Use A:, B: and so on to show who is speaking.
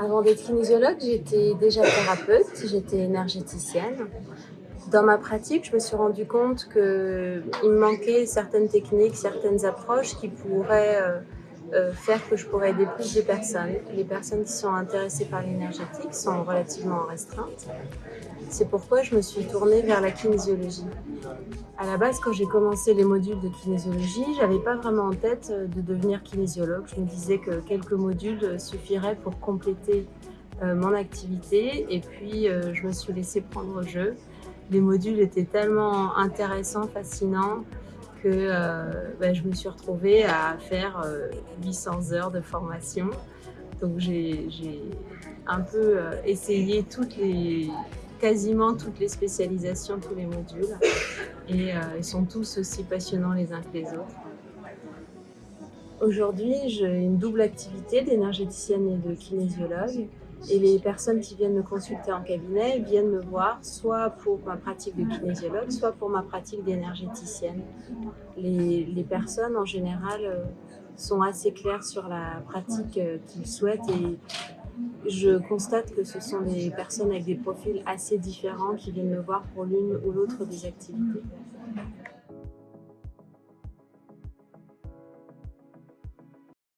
A: Avant d'être kinésiologue, j'étais déjà thérapeute, j'étais énergéticienne. Dans ma pratique, je me suis rendu compte qu'il me manquait certaines techniques, certaines approches qui pourraient euh, faire que je pourrais aider plus de personnes. Les personnes qui sont intéressées par l'énergétique sont relativement restreintes. C'est pourquoi je me suis tournée vers la kinésiologie. À la base, quand j'ai commencé les modules de kinésiologie, j'avais pas vraiment en tête euh, de devenir kinésiologue. Je me disais que quelques modules suffiraient pour compléter euh, mon activité et puis je me suis laissée prendre au jeu. Les modules étaient tellement intéressants, fascinants que ben, je me suis retrouvée à faire 800 heures de formation. Donc j'ai un peu essayé toutes les, quasiment toutes les spécialisations, tous les modules. Et euh, ils sont tous aussi passionnants les uns que les autres. Aujourd'hui, j'ai une double activité d'énergéticienne et de kinésiologue. Et les personnes qui viennent me consulter en cabinet viennent me voir soit pour ma pratique de kinésiologue, soit pour ma pratique d'énergéticienne. Les, les, personnes, en général, euh, sont assez claires sur la pratique euh, qu'ils souhaitent et je constate que ce sont des personnes avec des profils assez différents qui viennent me voir pour l'une ou l'autre des activités.